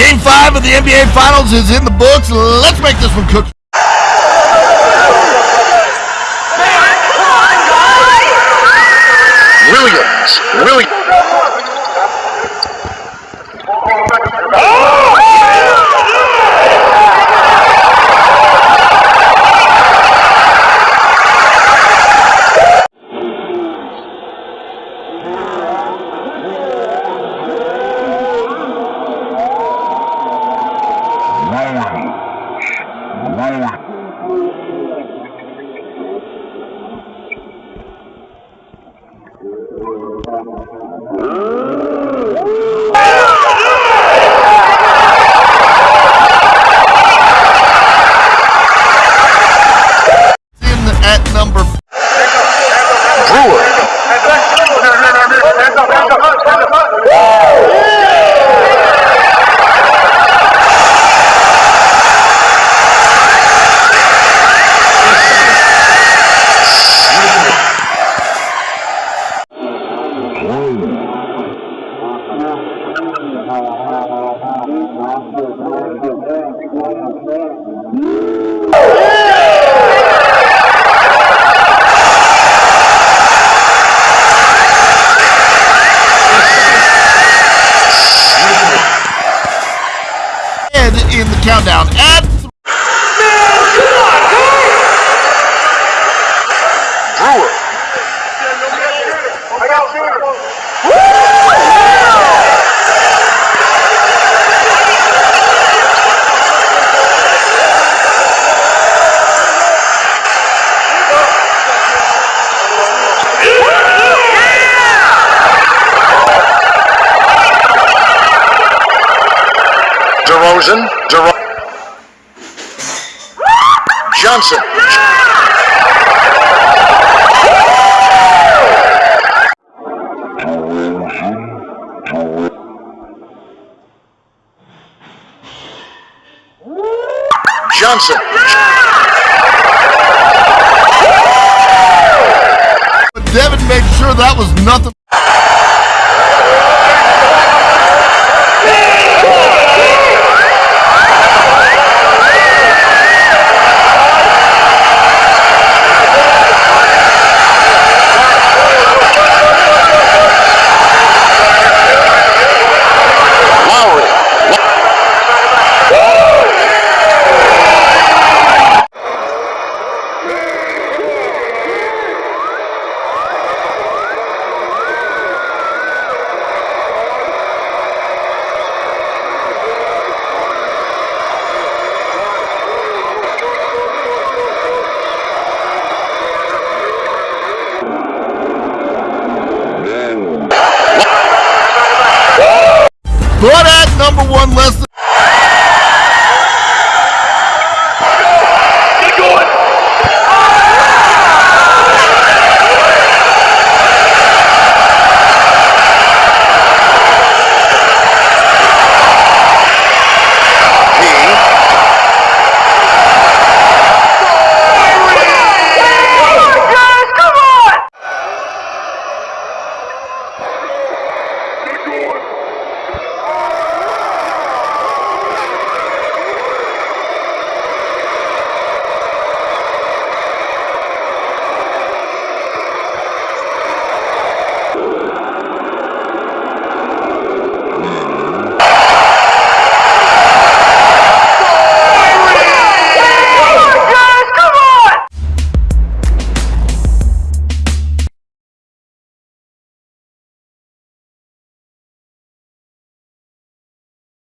Game five of the NBA Finals is in the books. Let's make this one cook. Williams. Williams. In at number Brewer. Countdown at Brewer. DeRozan. DeRo- Johnson. Johnson. Devin made sure that was nothing. But at number one, Leslie.